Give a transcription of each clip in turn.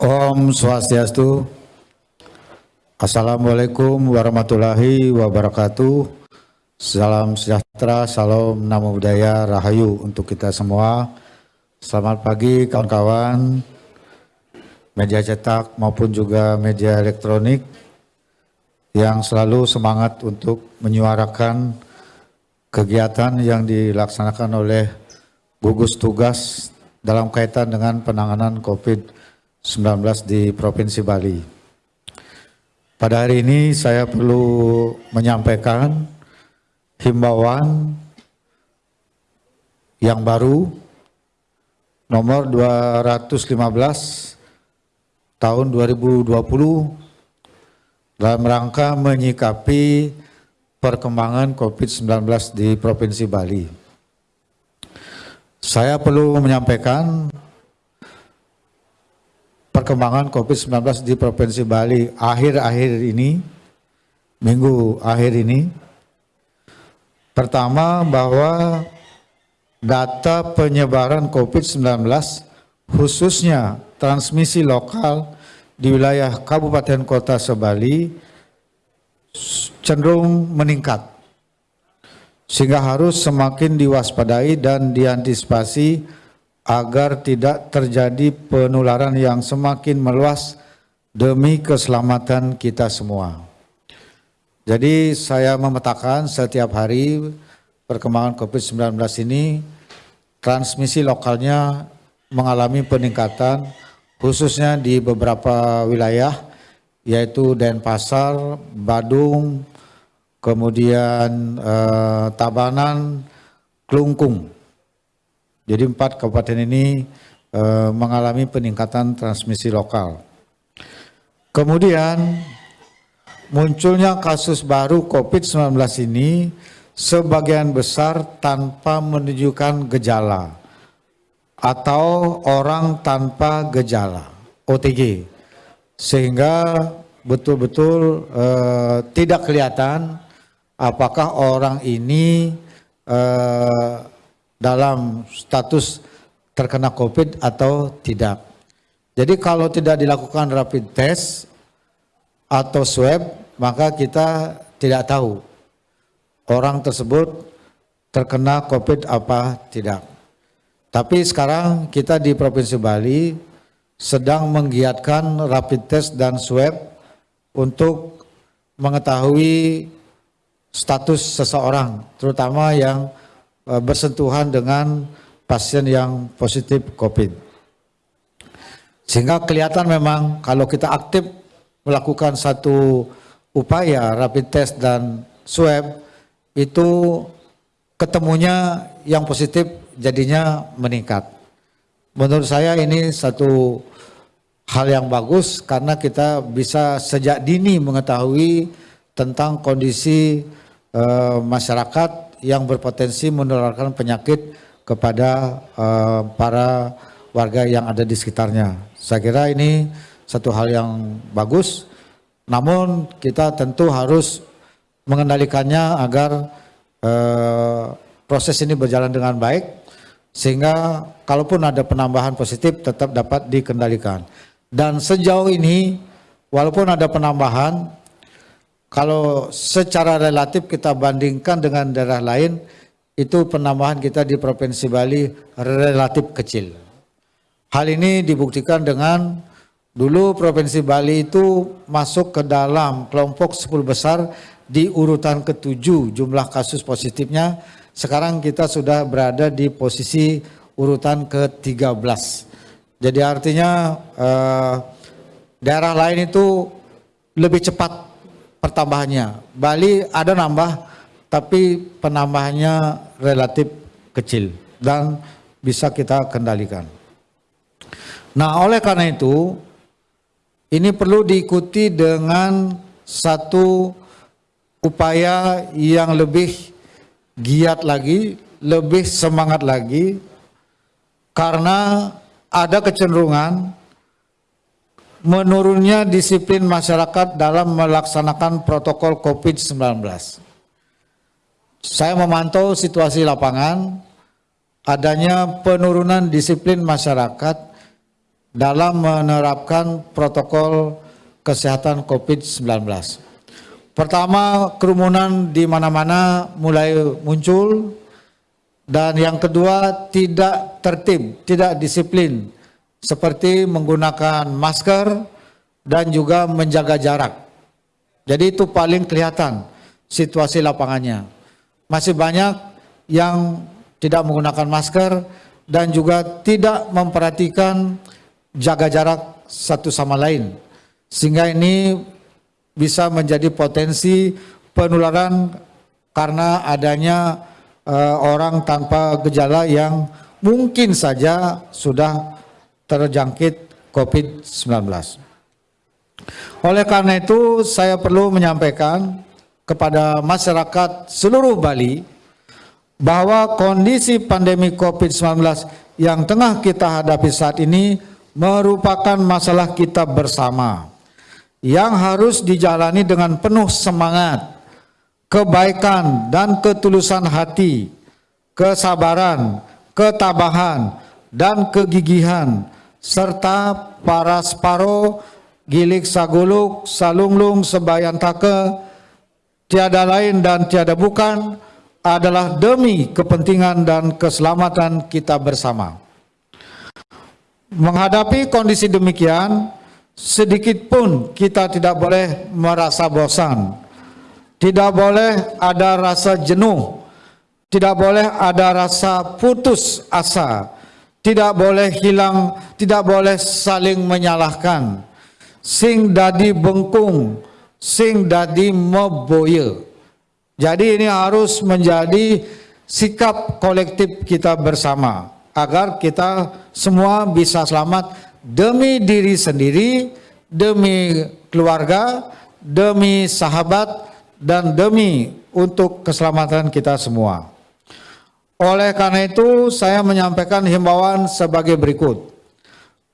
Om Swastiastu. Assalamualaikum warahmatullahi wabarakatuh. Salam sejahtera, salam namo budaya, rahayu untuk kita semua. Selamat pagi kawan-kawan, media cetak maupun juga media elektronik yang selalu semangat untuk menyuarakan kegiatan yang dilaksanakan oleh gugus tugas dalam kaitan dengan penanganan COVID-19 di Provinsi Bali. Pada hari ini saya perlu menyampaikan himbauan yang baru nomor 215 tahun 2020 dalam rangka menyikapi perkembangan COVID-19 di Provinsi Bali. Saya perlu menyampaikan perkembangan COVID-19 di Provinsi Bali akhir-akhir ini, minggu akhir ini. Pertama bahwa data penyebaran COVID-19 khususnya transmisi lokal di wilayah Kabupaten Kota Sebali cenderung meningkat sehingga harus semakin diwaspadai dan diantisipasi agar tidak terjadi penularan yang semakin meluas demi keselamatan kita semua. Jadi saya memetakan setiap hari perkembangan COVID-19 ini transmisi lokalnya mengalami peningkatan khususnya di beberapa wilayah yaitu Denpasar, Badung, kemudian eh, Tabanan, Klungkung. Jadi empat kabupaten ini e, mengalami peningkatan transmisi lokal. Kemudian munculnya kasus baru COVID-19 ini sebagian besar tanpa menunjukkan gejala atau orang tanpa gejala OTG sehingga betul-betul e, tidak kelihatan apakah orang ini e, dalam status terkena COVID atau tidak. Jadi kalau tidak dilakukan rapid test atau swab, maka kita tidak tahu orang tersebut terkena COVID apa tidak. Tapi sekarang kita di Provinsi Bali sedang menggiatkan rapid test dan swab untuk mengetahui status seseorang, terutama yang bersentuhan dengan pasien yang positif COVID. Sehingga kelihatan memang kalau kita aktif melakukan satu upaya rapid test dan swab itu ketemunya yang positif jadinya meningkat. Menurut saya ini satu hal yang bagus karena kita bisa sejak dini mengetahui tentang kondisi uh, masyarakat yang berpotensi menularkan penyakit kepada uh, para warga yang ada di sekitarnya. Saya kira ini satu hal yang bagus, namun kita tentu harus mengendalikannya agar uh, proses ini berjalan dengan baik, sehingga kalaupun ada penambahan positif tetap dapat dikendalikan. Dan sejauh ini, walaupun ada penambahan, kalau secara relatif kita bandingkan dengan daerah lain, itu penambahan kita di Provinsi Bali relatif kecil. Hal ini dibuktikan dengan dulu Provinsi Bali itu masuk ke dalam kelompok 10 besar di urutan ketujuh jumlah kasus positifnya. Sekarang kita sudah berada di posisi urutan ke-13. Jadi artinya eh, daerah lain itu lebih cepat pertambahannya. Bali ada nambah tapi penambahannya relatif kecil dan bisa kita kendalikan. Nah, oleh karena itu ini perlu diikuti dengan satu upaya yang lebih giat lagi, lebih semangat lagi karena ada kecenderungan menurunnya disiplin masyarakat dalam melaksanakan protokol COVID-19. Saya memantau situasi lapangan, adanya penurunan disiplin masyarakat dalam menerapkan protokol kesehatan COVID-19. Pertama, kerumunan di mana-mana mulai muncul dan yang kedua tidak tertib, tidak disiplin seperti menggunakan masker dan juga menjaga jarak. Jadi itu paling kelihatan situasi lapangannya. Masih banyak yang tidak menggunakan masker dan juga tidak memperhatikan jaga jarak satu sama lain. Sehingga ini bisa menjadi potensi penularan karena adanya uh, orang tanpa gejala yang mungkin saja sudah terjangkit COVID-19. Oleh karena itu saya perlu menyampaikan kepada masyarakat seluruh Bali bahwa kondisi pandemi COVID-19 yang tengah kita hadapi saat ini merupakan masalah kita bersama yang harus dijalani dengan penuh semangat kebaikan dan ketulusan hati, kesabaran, ketabahan, dan kegigihan, serta para separo, gilik saguluk, salunglung, sebayantake, tiada lain dan tiada bukan, adalah demi kepentingan dan keselamatan kita bersama. Menghadapi kondisi demikian, sedikit pun kita tidak boleh merasa bosan, tidak boleh ada rasa jenuh, tidak boleh ada rasa putus asa, tidak boleh hilang, tidak boleh saling menyalahkan. Sing dadi bengkung, sing dadi meboye. Jadi ini harus menjadi sikap kolektif kita bersama agar kita semua bisa selamat demi diri sendiri, demi keluarga, demi sahabat, dan demi untuk keselamatan kita semua. Oleh karena itu, saya menyampaikan himbauan sebagai berikut.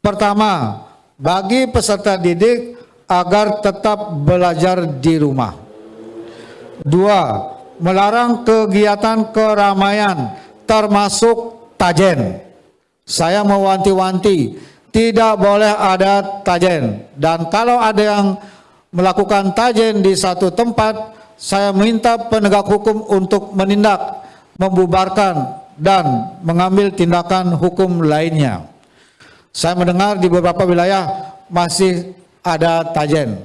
Pertama, bagi peserta didik agar tetap belajar di rumah. Dua, melarang kegiatan keramaian termasuk tajen. Saya mewanti-wanti, tidak boleh ada tajen. Dan kalau ada yang melakukan tajen di satu tempat, saya minta penegak hukum untuk menindak, membubarkan, dan mengambil tindakan hukum lainnya. Saya mendengar di beberapa wilayah masih ada tajen.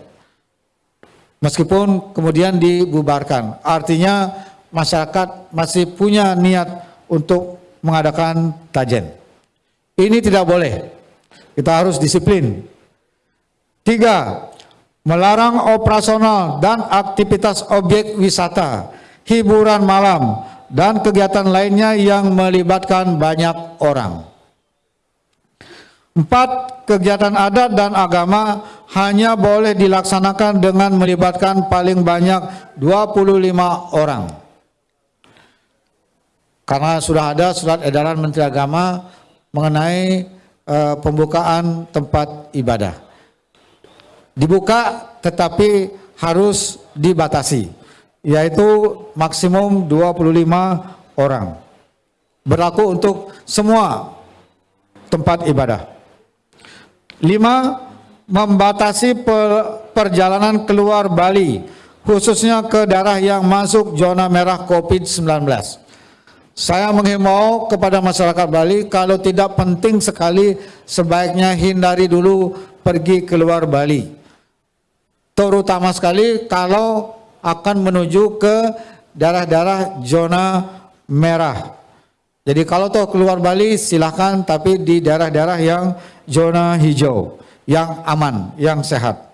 Meskipun kemudian dibubarkan. Artinya masyarakat masih punya niat untuk mengadakan tajen. Ini tidak boleh. Kita harus disiplin. Tiga, melarang operasional dan aktivitas objek wisata, hiburan malam, dan kegiatan lainnya yang melibatkan banyak orang. Empat, kegiatan adat dan agama hanya boleh dilaksanakan dengan melibatkan paling banyak 25 orang. Karena sudah ada surat edaran Menteri Agama mengenai uh, pembukaan tempat ibadah dibuka tetapi harus dibatasi yaitu maksimum 25 orang. Berlaku untuk semua tempat ibadah. Lima membatasi perjalanan keluar Bali khususnya ke daerah yang masuk zona merah COVID-19 saya menghimbau kepada masyarakat Bali kalau tidak penting sekali sebaiknya hindari dulu pergi keluar Bali. Terutama sekali kalau akan menuju ke daerah-daerah zona merah. Jadi kalau toh keluar Bali silahkan tapi di daerah-daerah yang zona hijau, yang aman, yang sehat.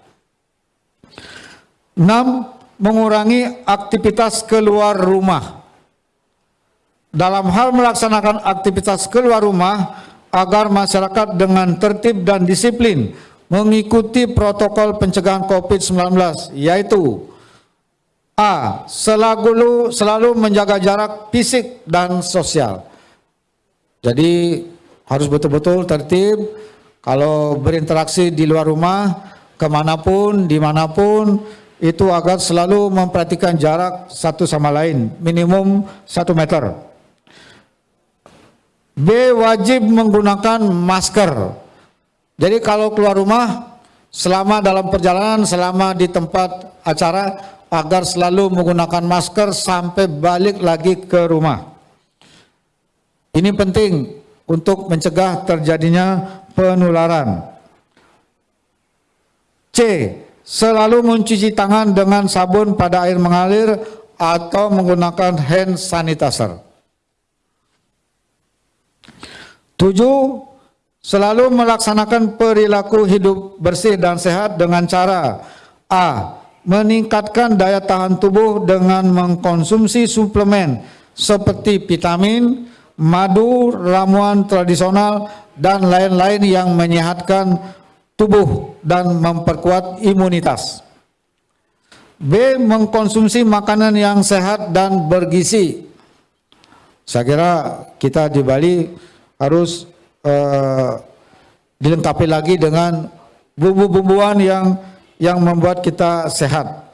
6. Mengurangi aktivitas keluar rumah. Dalam hal melaksanakan aktivitas keluar rumah agar masyarakat dengan tertib dan disiplin mengikuti protokol pencegahan COVID-19 yaitu A. Selalu, selalu menjaga jarak fisik dan sosial. Jadi harus betul-betul tertib kalau berinteraksi di luar rumah ke mana pun, di mana pun itu agar selalu memperhatikan jarak satu sama lain minimum satu meter. B. Wajib menggunakan masker Jadi kalau keluar rumah, selama dalam perjalanan, selama di tempat acara, agar selalu menggunakan masker sampai balik lagi ke rumah. Ini penting untuk mencegah terjadinya penularan. C. Selalu mencuci tangan dengan sabun pada air mengalir atau menggunakan hand sanitizer. Tujuh, selalu melaksanakan perilaku hidup bersih dan sehat dengan cara A. Meningkatkan daya tahan tubuh dengan mengkonsumsi suplemen seperti vitamin, madu, ramuan tradisional, dan lain-lain yang menyehatkan tubuh dan memperkuat imunitas. B. Mengkonsumsi makanan yang sehat dan bergizi. Saya kira kita di Bali harus uh, dilengkapi lagi dengan bumbu-bumbuan yang yang membuat kita sehat.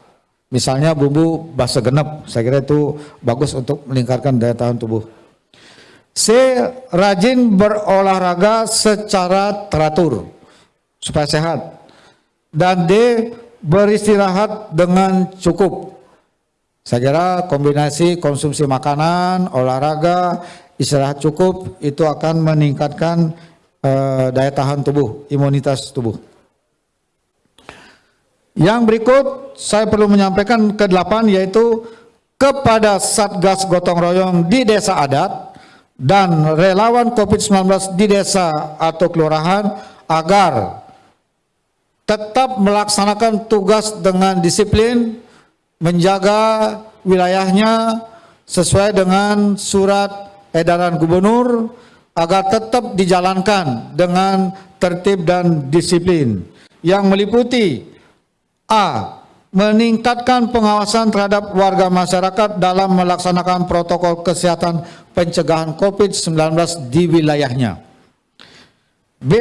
Misalnya bumbu basa genep, saya kira itu bagus untuk meningkatkan daya tahan tubuh. C. Rajin berolahraga secara teratur supaya sehat. Dan D. Beristirahat dengan cukup. Saya kira kombinasi konsumsi makanan, olahraga, istirahat cukup itu akan meningkatkan uh, daya tahan tubuh, imunitas tubuh. Yang berikut saya perlu menyampaikan ke delapan yaitu kepada Satgas Gotong Royong di desa adat dan relawan COVID-19 di desa atau kelurahan agar tetap melaksanakan tugas dengan disiplin, menjaga wilayahnya sesuai dengan surat edaran gubernur agar tetap dijalankan dengan tertib dan disiplin. Yang meliputi A meningkatkan pengawasan terhadap warga masyarakat dalam melaksanakan protokol kesehatan pencegahan COVID-19 di wilayahnya. B.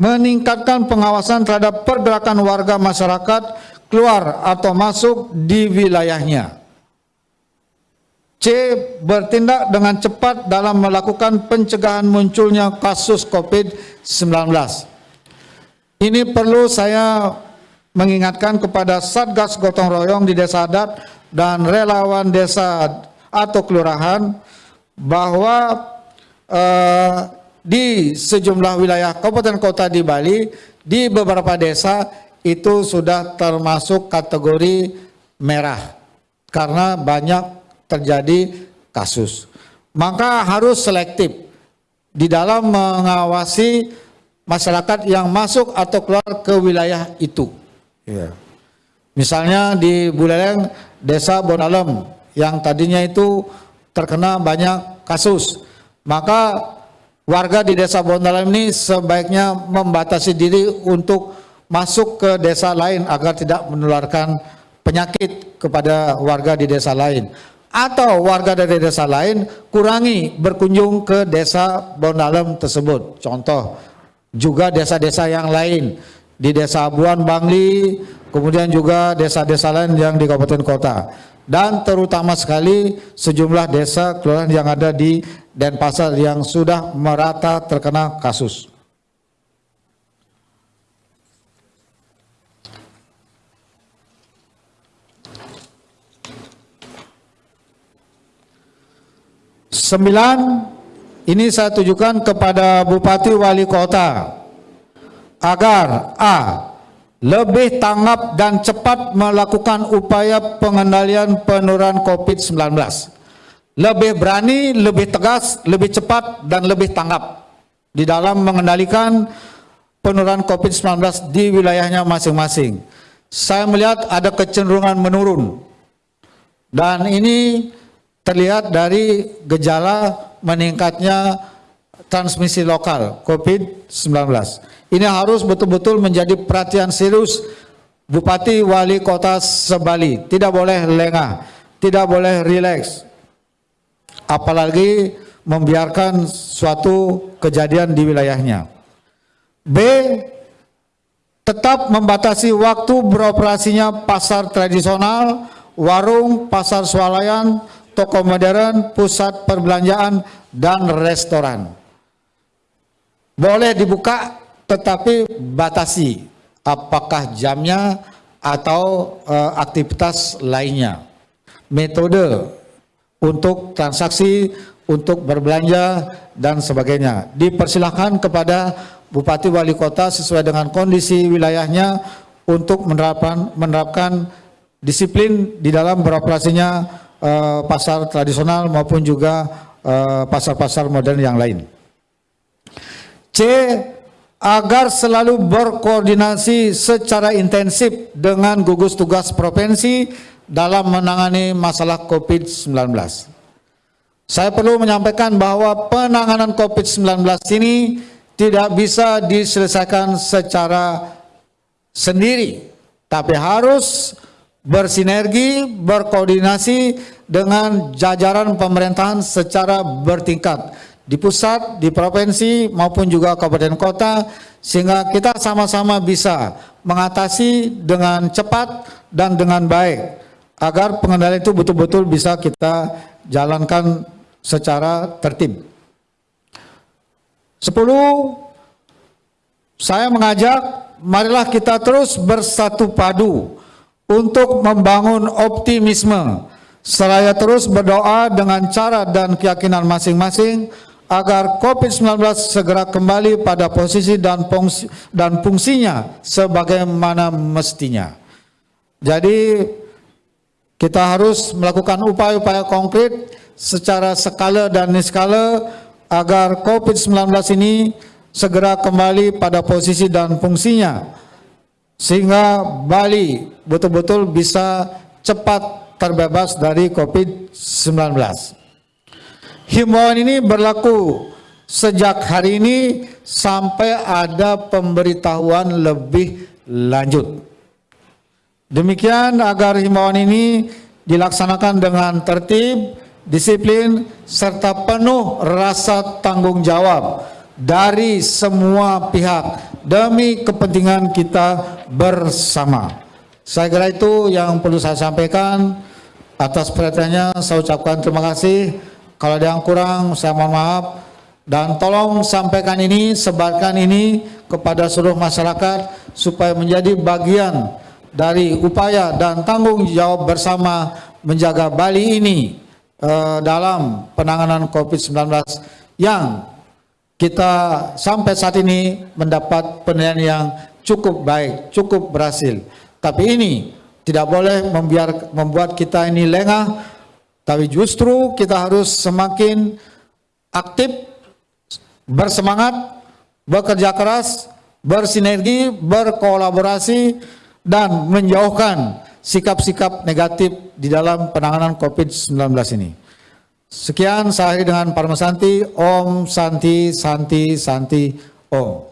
Meningkatkan pengawasan terhadap pergerakan warga masyarakat keluar atau masuk di wilayahnya. C. Bertindak dengan cepat dalam melakukan pencegahan munculnya kasus COVID-19. Ini perlu saya mengingatkan kepada Satgas Gotong Royong di desa adat dan relawan desa atau kelurahan bahwa eh, di sejumlah wilayah kabupaten kota di Bali di beberapa desa itu sudah termasuk kategori merah karena banyak terjadi kasus. Maka harus selektif di dalam mengawasi masyarakat yang masuk atau keluar ke wilayah itu. Ya. Misalnya di Buleleng, desa Bonalem yang tadinya itu terkena banyak kasus, maka warga di desa Bonalem ini sebaiknya membatasi diri untuk masuk ke desa lain agar tidak menularkan penyakit kepada warga di desa lain. Atau warga dari desa lain kurangi berkunjung ke desa Bonalem tersebut. Contoh, juga desa-desa yang lain di desa Abuan Bangli, kemudian juga desa-desa lain yang di kabupaten kota. Dan terutama sekali sejumlah desa kelurahan yang ada di Denpasar yang sudah merata terkena kasus. Sembilan, ini saya tujukan kepada Bupati Wali Kota agar A. Lebih tanggap dan cepat melakukan upaya pengendalian penurunan COVID-19. Lebih berani, lebih tegas, lebih cepat, dan lebih tanggap di dalam mengendalikan penurunan COVID-19 di wilayahnya masing-masing. Saya melihat ada kecenderungan menurun. Dan ini terlihat dari gejala meningkatnya transmisi lokal COVID-19. Ini harus betul-betul menjadi perhatian serius Bupati Wali Kota Sebali. Tidak boleh lengah, tidak boleh rileks. Apalagi membiarkan suatu kejadian di wilayahnya. B. Tetap membatasi waktu beroperasinya pasar tradisional, warung, pasar swalayan, toko modern, pusat perbelanjaan, dan restoran. Boleh dibuka tetapi batasi apakah jamnya atau uh, aktivitas lainnya. Metode untuk transaksi, untuk berbelanja dan sebagainya. Dipersilahkan kepada Bupati Wali Kota sesuai dengan kondisi wilayahnya untuk menerapkan menerapkan disiplin di dalam beroperasinya uh, pasar tradisional maupun juga eh, pasar-pasar uh, modern yang lain. C agar selalu berkoordinasi secara intensif dengan gugus tugas provinsi dalam menangani masalah COVID-19. Saya perlu menyampaikan bahwa penanganan COVID-19 ini tidak bisa diselesaikan secara sendiri, tapi harus bersinergi, berkoordinasi dengan jajaran pemerintahan secara bertingkat di pusat, di provinsi maupun juga kabupaten kota sehingga kita sama-sama bisa mengatasi dengan cepat dan dengan baik agar pengendalian itu betul-betul bisa kita jalankan secara tertib. Sepuluh, saya mengajak marilah kita terus bersatu padu untuk membangun optimisme seraya terus berdoa dengan cara dan keyakinan masing-masing agar COVID-19 segera kembali pada posisi dan fungsi, dan fungsinya sebagaimana mestinya. Jadi kita harus melakukan upaya-upaya konkret secara skala dan niskala agar COVID-19 ini segera kembali pada posisi dan fungsinya sehingga Bali betul-betul bisa cepat terbebas dari COVID-19. Himbauan ini berlaku sejak hari ini sampai ada pemberitahuan lebih lanjut. Demikian agar himbauan ini dilaksanakan dengan tertib, disiplin, serta penuh rasa tanggung jawab dari semua pihak demi kepentingan kita bersama. Saya kira itu yang perlu saya sampaikan. Atas perhatiannya saya ucapkan terima kasih. Kalau ada yang kurang, saya mohon maaf. Dan tolong sampaikan ini, sebarkan ini kepada seluruh masyarakat supaya menjadi bagian dari upaya dan tanggung jawab bersama menjaga Bali ini eh, dalam penanganan COVID-19 yang kita sampai saat ini mendapat penilaian yang cukup baik, cukup berhasil. Tapi ini tidak boleh membuat kita ini lengah tapi justru kita harus semakin aktif, bersemangat, bekerja keras, bersinergi, berkolaborasi, dan menjauhkan sikap-sikap negatif di dalam penanganan COVID-19 ini. Sekian saya dengan Parma Santi, Om Santi Santi Santi Om.